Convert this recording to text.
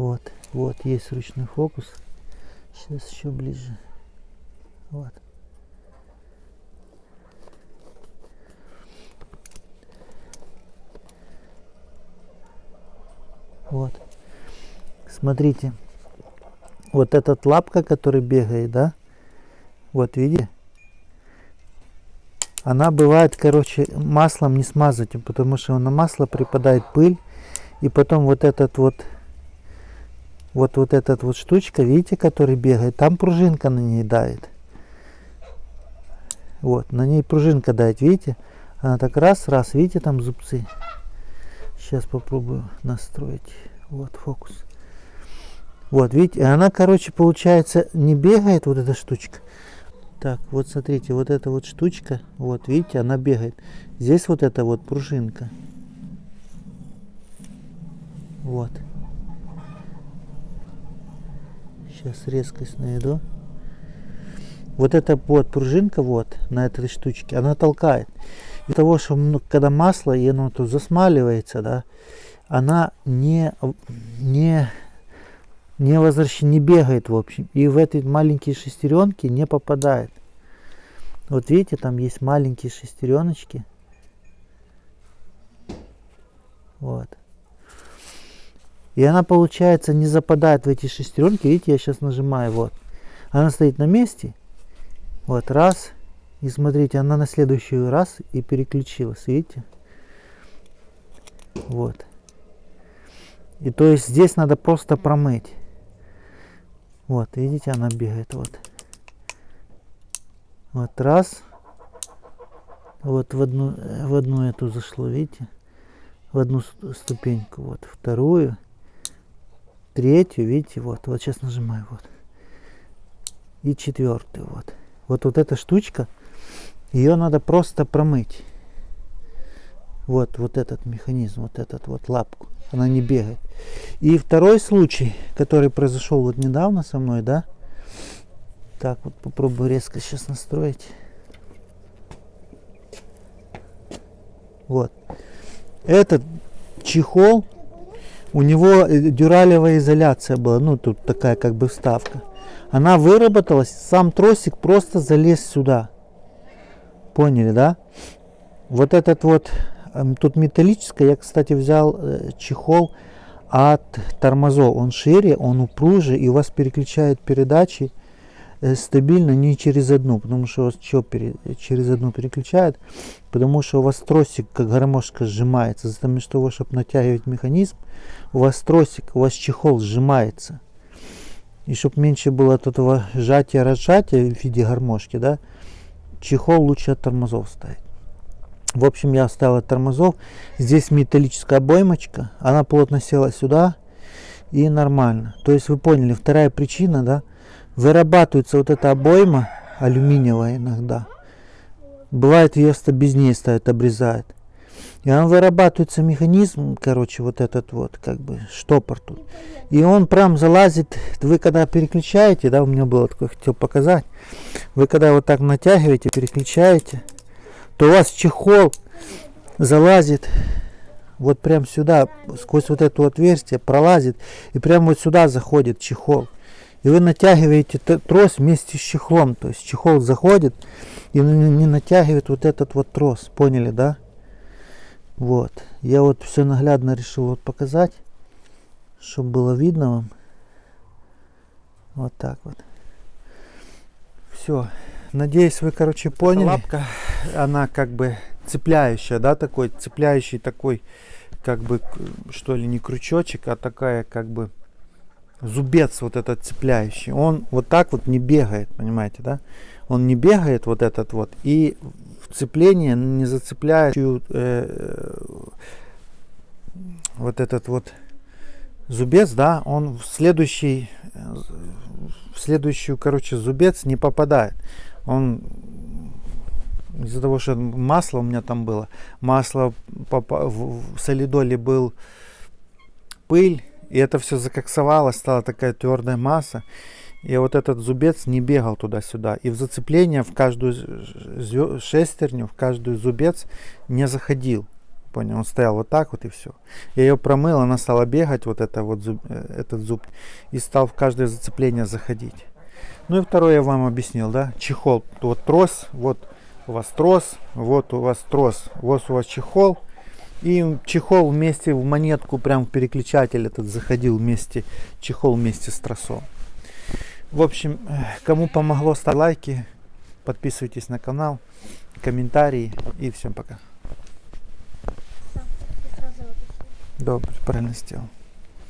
Вот, вот есть ручной фокус. Сейчас еще ближе. Вот. Вот. Смотрите. Вот этот лапка, который бегает, да? Вот, видите? Она бывает, короче, маслом не смазать, потому что на масло припадает пыль. И потом вот этот вот, вот вот этот вот штучка, видите, который бегает, там пружинка на ней дает. Вот, на ней пружинка дает, видите? Она так раз, раз, видите, там зубцы. Сейчас попробую настроить. Вот фокус. Вот, видите, она, короче, получается, не бегает вот эта штучка. Так, вот смотрите, вот эта вот штучка, вот, видите, она бегает. Здесь вот эта вот пружинка. Вот. Сейчас резкость найду. Вот эта вот пружинка вот на этой штучке, она толкает. Из того, что ну, когда масло, и оно тут засмаливается, да, она не, не, не возвращается, не бегает, в общем. И в эти маленькие шестеренки не попадает. Вот видите, там есть маленькие шестереночки. Вот. И она, получается, не западает в эти шестеренки. Видите, я сейчас нажимаю, вот. Она стоит на месте. Вот, раз. И смотрите, она на следующий раз и переключилась, видите? Вот. И то есть здесь надо просто промыть. Вот, видите, она бегает, вот. Вот раз. Вот в одну, в одну эту зашло, видите? В одну ступеньку, вот, вторую, третью, видите, вот, вот сейчас нажимаю, вот. И четвертую, вот. Вот, вот эта штучка, ее надо просто промыть. Вот, вот этот механизм, вот этот вот лапку. Она не бегает. И второй случай, который произошел вот недавно со мной, да. Так, вот попробую резко сейчас настроить. Вот. Этот чехол, у него дюралевая изоляция была, ну тут такая как бы вставка. Она выработалась, сам тросик просто залез сюда. Поняли, да? Вот этот вот Эм, тут металлическое. Я, кстати, взял э, чехол от тормозов. Он шире, он упруже, и у вас переключает передачи э, стабильно не через одну, потому что вас что через одну переключает, потому что у вас тросик как гармошка сжимается, за того, что чтобы натягивать механизм, у вас тросик, у вас чехол сжимается. И чтобы меньше было от этого сжатия-разжатия в виде гармошки, да, чехол лучше от тормозов ставить. В общем, я оставил от тормозов. Здесь металлическая обоймочка. Она плотно села сюда. И нормально. То есть вы поняли, вторая причина, да, вырабатывается вот эта обойма алюминиевая иногда. Бывает ее без ней ставят, обрезают. И он вырабатывается механизм, короче, вот этот вот, как бы, штопор тут. И он прям залазит, вы когда переключаете, да, у меня было такое, хотел показать. Вы когда вот так натягиваете, переключаете, то у вас чехол залазит вот прям сюда, сквозь вот это отверстие пролазит и прям вот сюда заходит чехол. И вы натягиваете трос вместе с чехлом. То есть чехол заходит и не натягивает вот этот вот трос. Поняли, да? Вот. Я вот все наглядно решил вот показать, чтобы было видно вам. Вот так вот. Все. Надеюсь, вы, короче, поняли. Лапка, она как бы цепляющая, да, такой цепляющий такой, как бы, что ли, не крючочек, а такая, как бы, зубец вот этот цепляющий. Он вот так вот не бегает, понимаете, да? Он не бегает вот этот вот и цепление не зацепляющую э, вот этот вот зубец, да, он в следующий в следующую, короче, зубец не попадает он из-за того, что масло у меня там было, масло в солидоле был пыль, и это все закоксовало, стала такая твердая масса. И вот этот зубец не бегал туда-сюда. И в зацепление в каждую шестерню, в каждую зубец не заходил. Понял, он стоял вот так вот и все. Я ее промыл, она стала бегать, вот это вот зуб, э, этот зуб, и стал в каждое зацепление заходить. Ну и второе я вам объяснил, да, чехол, вот трос, вот у вас трос, вот у вас трос, вот у вас чехол, и чехол вместе в монетку, прям переключатель этот заходил вместе, чехол вместе с тросом. В общем, э, кому помогло, ставьте лайки, подписывайтесь на канал, комментарии и всем пока. Добре, правильно сделал.